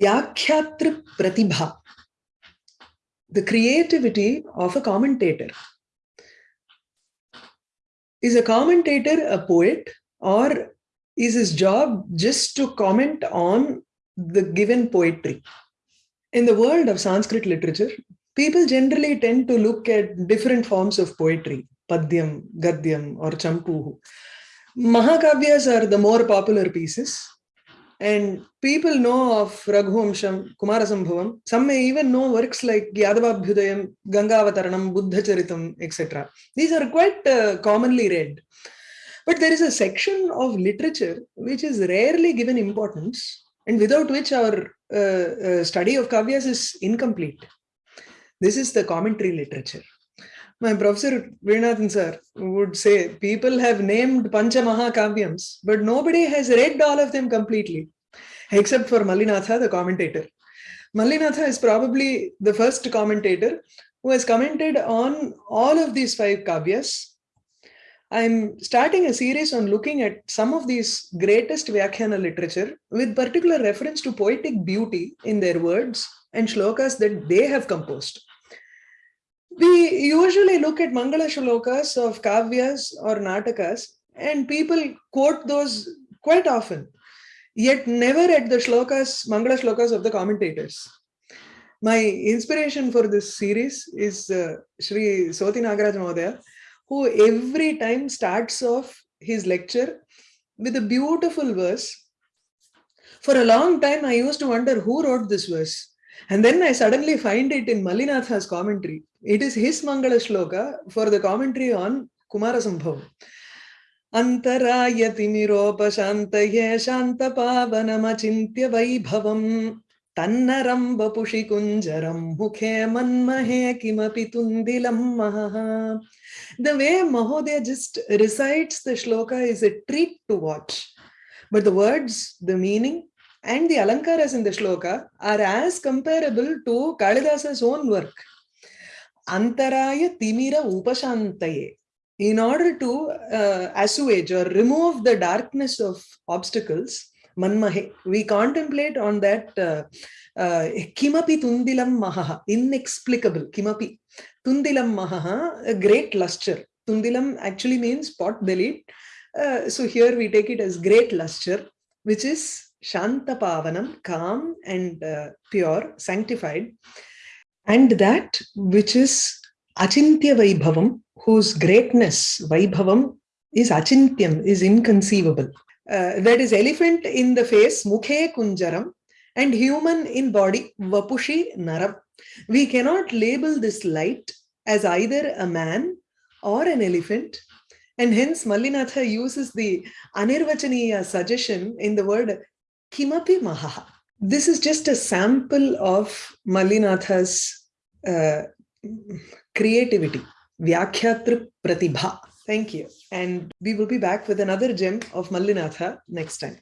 Vyakhyatri Pratibha, the creativity of a commentator. Is a commentator a poet or is his job just to comment on the given poetry? In the world of Sanskrit literature, people generally tend to look at different forms of poetry, Padyam, Gadyam or Champuhu. Mahakavyas are the more popular pieces and people know of Raghuvamsham, Kumarasambhavam. Some may even know works like Yadavabhyudayam, Gangavataranam, Buddhacharitam, etc. These are quite uh, commonly read. But there is a section of literature which is rarely given importance and without which our uh, uh, study of Kavyas is incomplete. This is the commentary literature. My professor Vrinathan sir would say people have named Pancha but nobody has read all of them completely, except for Mallinatha, the commentator. Mallinatha is probably the first commentator who has commented on all of these five kavyas. I'm starting a series on looking at some of these greatest Vyakhyana literature with particular reference to poetic beauty in their words and shlokas that they have composed. We usually look at Mangala Shlokas of Kavyas or Natakas and people quote those quite often, yet never at the shlokas, Mangala Shlokas of the commentators. My inspiration for this series is uh, Sri Soti Nagaraj Mahodaya, who every time starts off his lecture with a beautiful verse. For a long time, I used to wonder who wrote this verse. And then I suddenly find it in Mallinatha's commentary. It is his Mangala Shloka for the commentary on Kumarasambhavam. Antaraya timiropashantaya shantapavanamachintya vaibhavam tannaram vapushi kunjaram mukhe manmahe tundilam maha. The way Mahodaya just recites the shloka is a treat to watch. But the words, the meaning, and the alankaras in the shloka are as comparable to Kalidasa's own work. Antaraya Timira Upashantaye. In order to uh, assuage or remove the darkness of obstacles, Manmahe, we contemplate on that uh, uh, Kimapi Tundilam Mahaha, inexplicable, Kimapi. Tundilam Mahaha, a great luster. Tundilam actually means pot bellied. Uh, so here we take it as great luster, which is Shanta Pavanam, calm and uh, pure, sanctified. And that which is Achintya Vaibhavam, whose greatness, Vaibhavam, is Achintyam, is inconceivable. Uh, that is elephant in the face, Mukhe Kunjaram, and human in body, Vapushi Naram. We cannot label this light as either a man or an elephant. And hence Mallinatha uses the Anirvachaniya suggestion in the word Kimapi Mahaha. This is just a sample of Mallinatha's creativity, Vyakhyatri Pratibha. Thank you. And we will be back with another gem of Mallinatha next time.